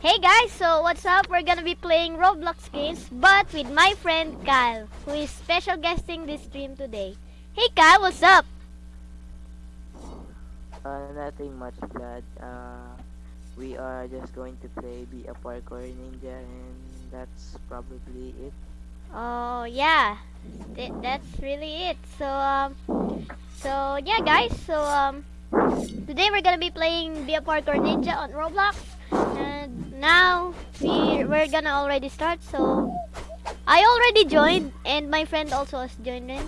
Hey guys, so what's up? We're gonna be playing Roblox games, but with my friend Kyle, who is special guesting this stream today. Hey Kyle, what's up? Uh, nothing much, Vlad. Uh, we are just going to play Be a Parkour Ninja, and that's probably it. Oh yeah, Th- that's really it. So um, so yeah guys, so um, today we're gonna be playing Be a Parkour Ninja on Roblox, and now we we're gonna already start. So I already joined, and my friend also has joined in,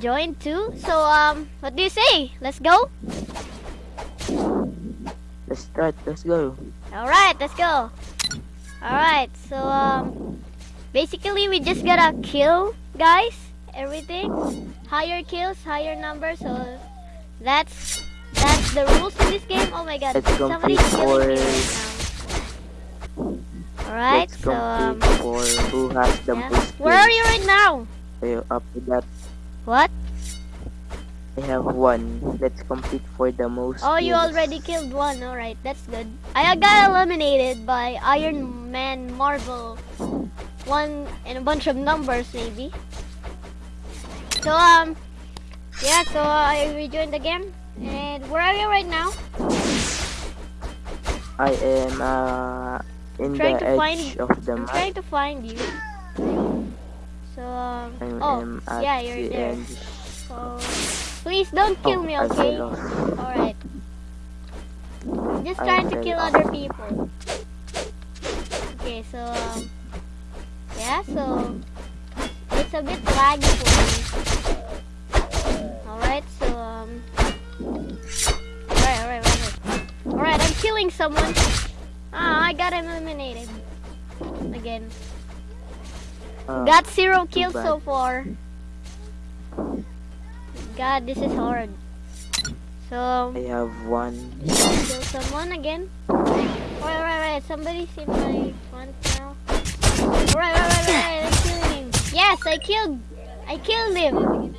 joined too. So um, what do you say? Let's go. Let's start. Let's go. All right, let's go. All right, so um, basically we just gotta kill guys, everything, higher kills, higher numbers. So that's that's the rules in this game. Oh my God, Let's somebody's killing me for- right now. All right, Let's so um, compete for the yeah. where are you right now? So after that, What? I have one. Let's compete for the most. Oh, you kills. already killed one. All right, that's good. I got eliminated by Iron Man Marvel. One and a bunch of numbers, maybe. So um, yeah. So I rejoined the game. And where are you right now? I am uh in the Trying to edge find- of the I'm map. trying to find you. Um, oh yeah, you're the there. end. So please don't kill oh, me, okay? All right. Just trying to kill other people. Okay, so um, yeah, so it's a bit laggy for me. All right, so um, all right, all right, all right, all right. I'm killing someone. Ah, I got eliminated again. Uh, Got zero kills bad. so far. God, this is hard. So I have one. kill someone again. Alright, right, right. Somebody's in my front now. Alright, right, right, right. I'm killing him. Yes, I killed. I killed him.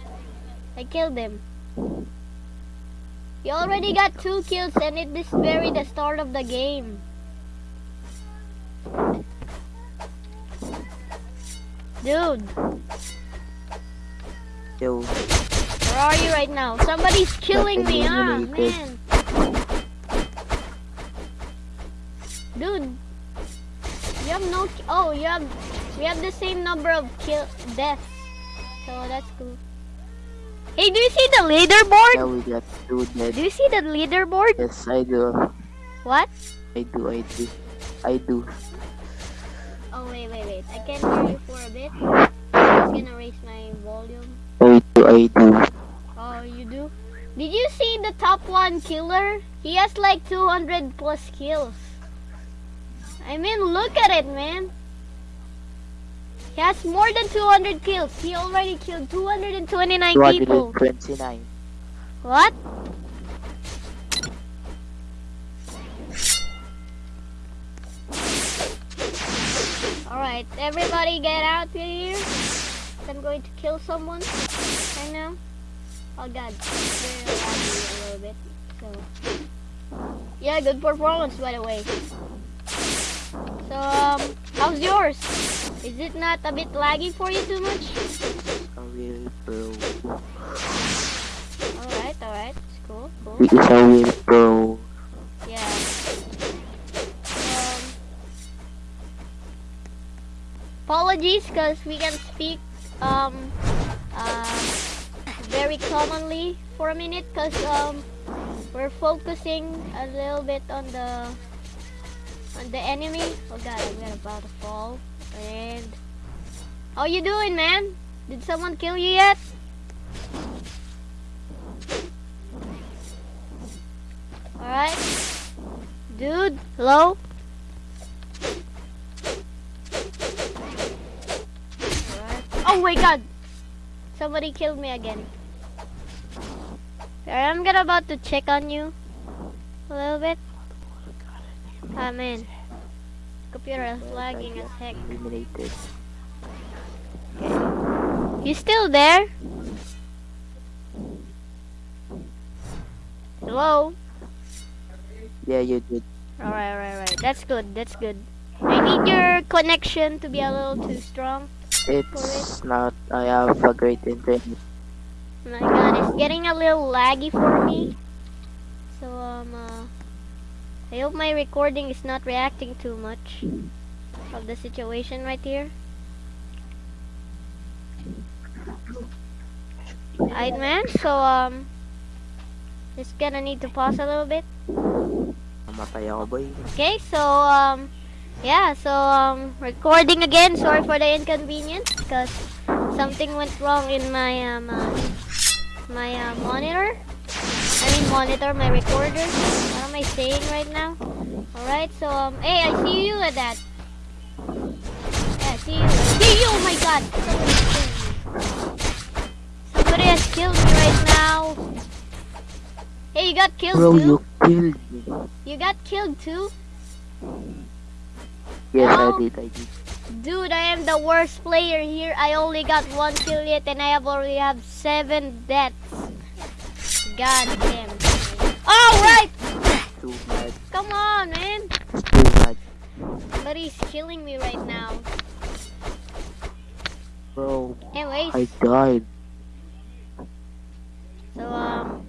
I killed him. You already got two kills, and it is very the start of the game. Dude, Yo, where are you right now? Somebody's killing me, ah, eliminated. man. Dude, you have no. Oh, you have. We have the same number of kill deaths, so that's cool. Hey, do you see the leaderboard? now we got two dead. Do you see the leaderboard? Yes, I do. What? I do. I do. I do. Oh wait, wait, wait. I can't hear you for a bit. I'm gonna raise my volume. Oh, I do. I do. Oh, you do? Did you see the top one killer? He has like 200 plus kills. I mean, look at it, man. He has more than 200 kills. He already killed 229 people. 229. What? Alright, everybody get out here. I'm going to kill someone right now. Oh god, laggy a little bit. So, yeah, good performance by the way. So, um, how's yours? Is it not a bit laggy for you too much? A pro. Alright, alright, it's cool, cool. He is a real pro. Apologies, because we can speak um, uh, very commonly for a minute, because um, we're focusing a little bit on the on the enemy. Oh god, I'm about to fall. And how you doing, man? Did someone kill you yet? Alright. Dude, hello? Alright. Oh my god! Somebody killed me again. I'm gonna about to check on you. A little bit. Ah man. Computer is lagging as heck. You still there? Hello? Yeah, you did. Alright, alright. Alright, that's good, that's good. I need your connection to be a little too strong. It's not. I have a great internet. My god, it's getting a little laggy for me. So, um, uh, I hope my recording is not reacting too much of the situation right here. Alright, man, so, um, just gonna need to pause a little bit. Namatay ako, boy. Okay, so, um, yeah, so, um, recording again. Sorry for the inconvenience, because something went wrong in my, um, uh, my, uh, monitor. I mean, monitor, my recorder. What am I saying right now? Alright, so, um, hey, I see you at that. Yeah, I see you. See you! Oh my god! Somebody has killed me right now. Hey, you got killed Bro, too? you killed me. You got killed too? Yes. I did. I did. Dude, I am the worst player here. I only got one kill yet and I have already have seven deaths. God damn. Alright! Too. Come on, man. Too bad. Somebody's killing me right now. Bro, Anyways, I died. so, um...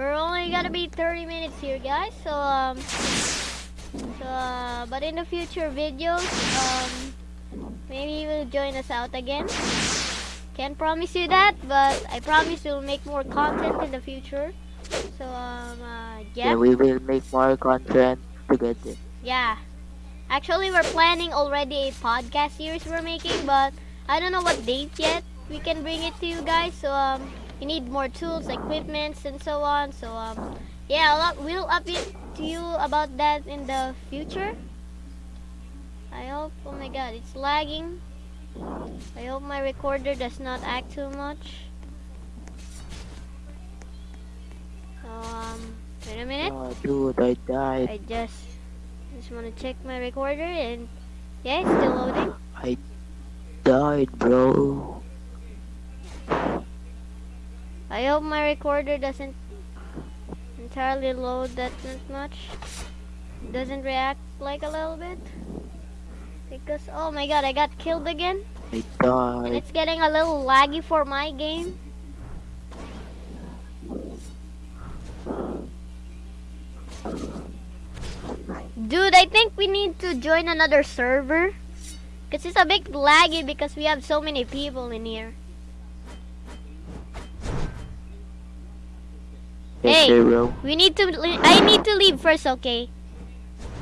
We're only gonna be 30 minutes here, guys. So, um... So, uh, but in the future videos, um... Maybe you will join us out again. Can't promise you that, but I promise we'll make more content in the future. So, um, uh, Yeah, yeah. we will make more content together. Yeah. Actually, we're planning already a podcast series we're making, but I don't know what date yet we can bring it to you guys. So, um, you need more tools, equipments, and so on. So, um, yeah, up, we'll update to you about that in the future. I hope, oh my god, it's lagging. I hope my recorder does not act too much. So, um, wait a minute. Oh, dude, I died. I just just want to check my recorder and yeah, it's still loading. I died, bro. I hope my recorder doesn't entirely load that much. Doesn't react like a little bit. Because oh my god, I got killed again. I And died. it's getting a little laggy for my game. Dude, I think we need to join another server. Because it's a bit laggy because we have so many people in here. Yes, Hey. We need to le- I need to leave first, okay?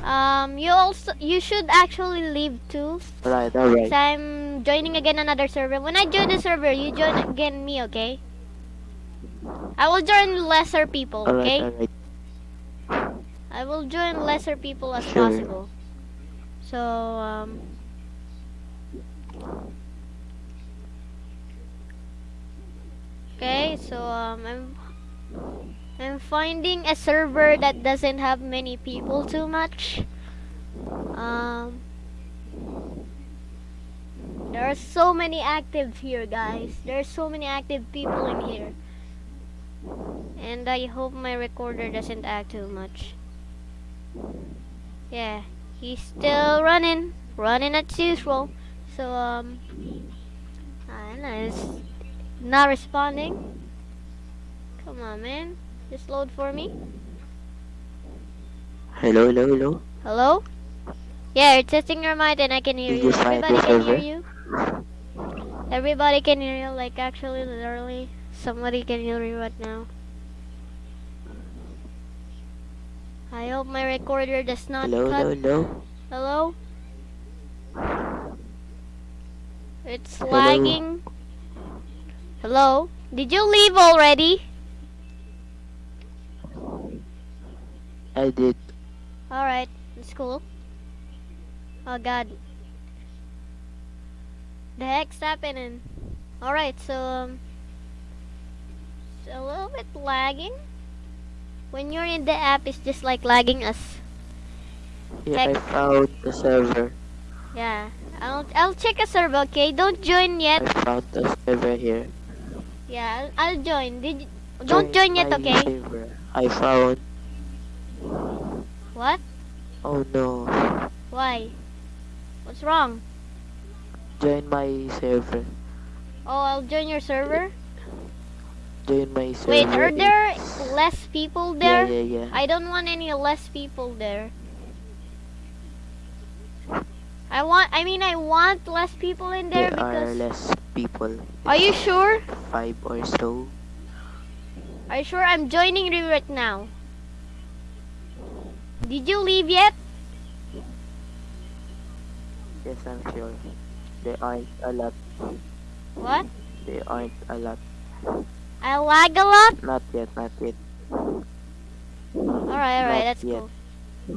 Um you also you should actually leave too. Alright, alright. So I'm joining again another server. When I join the server, you join again me, okay? I will join lesser people, Alright, okay? alright. I will join lesser people as Sure. possible. So, um... Okay, so, um, I'm... I'm finding a server that doesn't have many people too much. Um... There are so many active here, guys. There are so many active people in here. And I hope my recorder doesn't act too much. Yeah, he's still running, running at usual. So um, I don't know, it's not responding. Come on, man, just load for me. Hello, hello, hello. Hello? Yeah, you're testing your mic and I can hear you. Everybody can hear you. Everybody can hear you. Like actually, literally, somebody can hear you right now. I hope my recorder does not Hello, cut hello, hello. Hello? It's Hello? lagging. Hello? Did you leave already? I did. Alright, it's cool. Oh god. The heck's happening? Alright, so um it's a little bit lagging. When you're in the app it's just like lagging us. Yeah, I found the server. Yeah. I'll I'll check a server, okay? Don't join yet. I found the server here. Yeah, I'll, I'll join. Did you, don't join yet, okay? server. I found. What? Oh no. Why? What's wrong? Join my server. Oh, I'll join your server. Join my server. Wait, are there It's- less people there? yeah, yeah. yeah. I don't want any less people there. I want, I mean, I want less people in there there are less people. Are you sure? Five or so. Are you sure? I'm joining you right now. Did you leave yet? Yes, I'm sure. There aren't a lot. What? There aren't a lot. I lag a lot? Not yet, not yet. Alright, alright, that's yet. cool.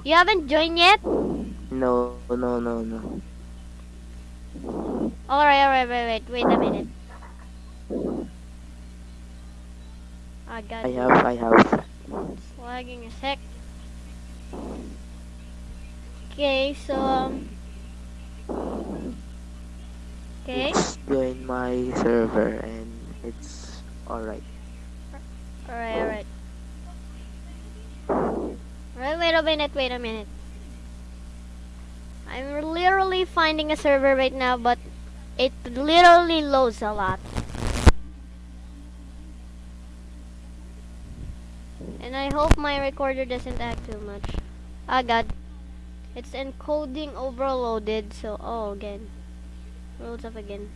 You haven't joined yet? No, no, no, no. Alright, alright, wait, wait, wait a minute. I got I have, I have. It's lagging a sec. Okay, so um. Okay, It's join my server and it's alright. alright, alright. Alright, wait a minute, wait a minute. I'm literally finding a server right now, but it literally loads a lot. And I hope my recorder doesn't act too much. Ah, God. It's encoding overloaded, so, oh, again. Loads up again.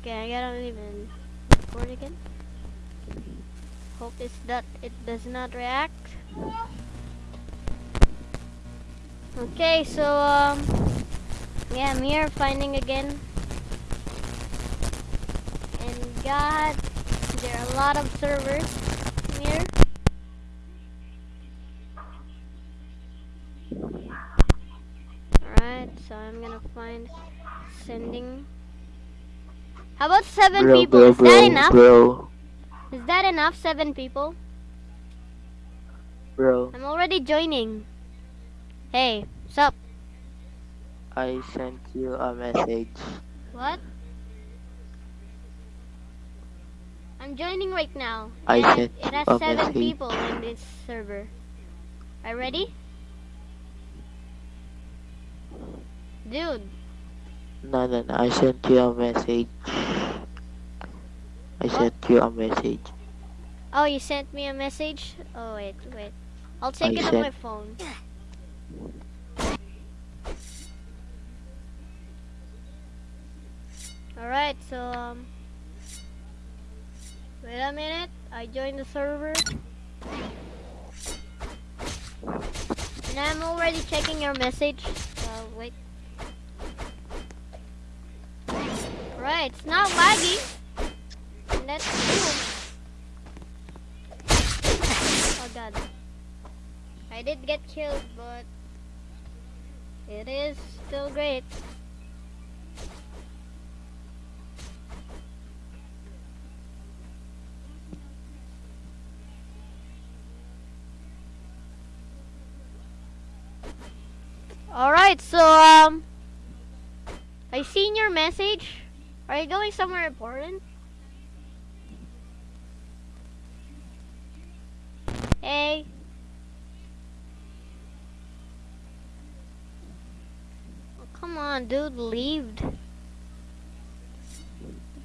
Okay, I gotta even record again. Hope it's that it does not react. Okay, so, um, yeah, I'm here finding again. And God, there are a lot of servers here. Alright, so I'm gonna find sending. How about seven bro, people? bro, Is bro, that enough? bro, Is that enough? Seven people? bro. I'm already joining. Hey, what's up? I sent you a message. What? I'm joining right now. I sent it has seven message. people in this server. Are you ready? Dude, No, no, no. I sent you a message. I sent you a message. oh, you sent me a message? Oh, wait, wait. I'll take I it on my phone. Alright, so, um, wait a minute. I joined the server. And I'm already checking your message. So, wait. Right, it's not. And that's cool. Oh god. I did get killed, but it is still great. Alright, so um I seen your message. Are you going somewhere important? Hey. Oh, come on, dude, leaved. What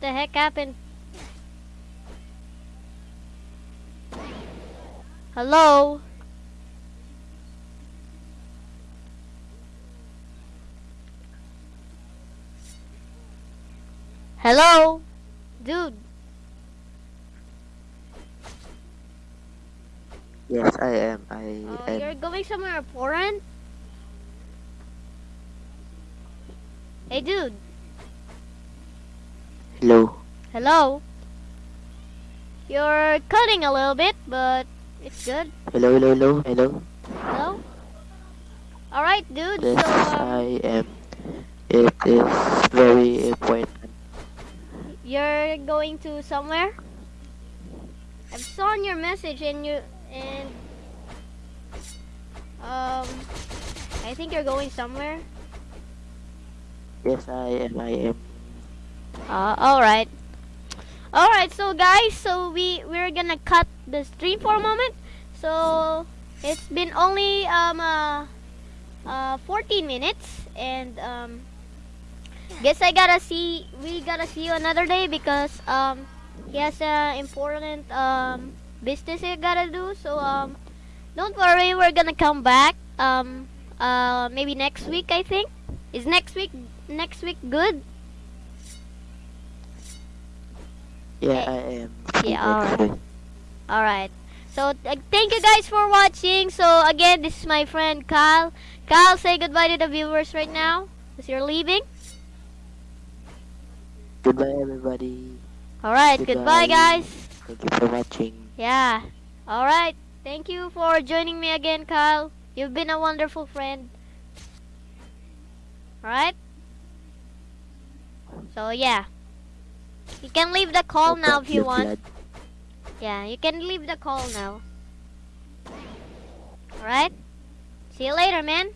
the heck happened? Hello? Hello? Dude, Yes, I am. I oh, am. you're going somewhere important? Hey, dude. Hello. Hello? You're cutting a little bit, but it's good. Hello, hello, hello, hello. Hello? Alright, dude, Yes, so, um, I am. It is very important. you're going to somewhere? I've saw your message and you, and, um, I think you're going somewhere. Yes, I am. I am. Uh, alright. Alright, so guys, so we we're gonna cut the stream for a moment. So it's been only um uh, uh 14 minutes and um guess I gotta see we gotta see you another day because um he has a important um business he gotta do. So um don't worry, we're gonna come back um uh maybe next week I think. Is next week next week good? Yeah. I am. Yeah, alright. Alright. So uh, thank you guys for watching. So again, this is my friend Kyle. Kyle, say goodbye to the viewers right now because you're leaving. Goodbye, everybody. All right. Goodbye, Goodbye. guys. Thank you for watching. Yeah. All right. Thank you for joining me again, Kyle. You've been a wonderful friend. All right. So yeah, you can leave the call No now if you want. Vlad. Yeah, you can leave the call now. All right. See you later, man.